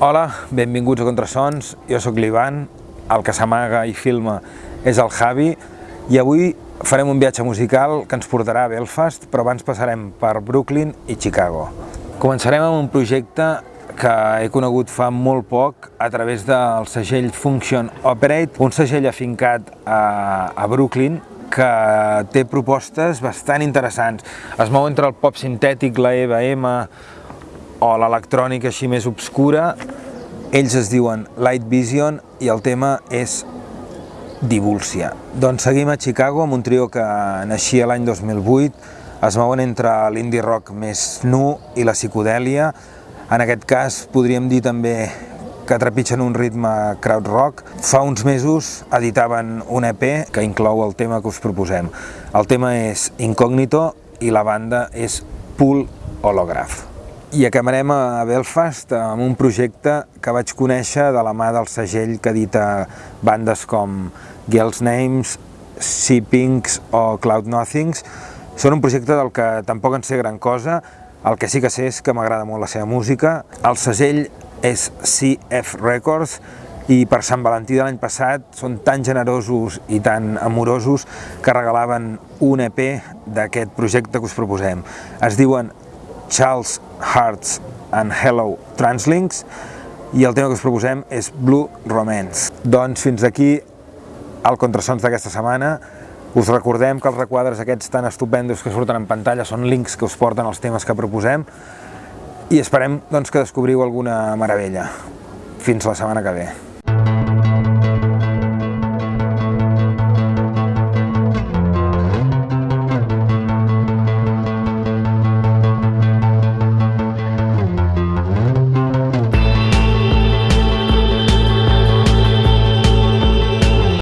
Hola, benvinguts a Contrasons, jo sóc l'Ivan, el que s'amaga i filma és el Javi i avui farem un viatge musical que ens portarà a Belfast, però abans passarem per Brooklyn i Chicago. Començarem amb un projecte que he conegut fa molt poc a través del segell Function Operate, un segell afincat a, a Brooklyn que té propostes bastant interessants. Es mou entre el pop sintètic, la EBM o l'electrònica així més obscura. Ells es diuen Light Vision i el tema és Divúlcia. Doncs seguim a Chicago amb un trio que naixia l'any 2008, es mouen entre l'indie rock més nu i la psicodèlia, en aquest cas podríem dir també que trepitgen un ritme crowd rock. Fa uns mesos editaven un EP que inclou el tema que us proposem. El tema és Incognito i la banda és Pool Holograph. I acabarem a Belfast amb un projecte que vaig conèixer de la mà del segell que edita bandes com Girls Names, Sea Pinks o Cloud Nothings. Són un projecte del que tampoc en sé gran cosa, el que sí que sé és que m'agrada molt la seva música. El segell és CF Records i per Sant Valentí de l'any passat són tan generosos i tan amorosos que regalaven un EP d'aquest projecte que us proposem. Es diuen Charles Hearts and Hello Translinks i el tema que us proposem és Blue Romance. Doncs fins aquí el Contrasons d'aquesta setmana. Us recordem que els requadres aquests tan estupendos que surten en pantalla són links que us porten els temes que proposem i esperem doncs, que descobriu alguna meravella. Fins la setmana que ve.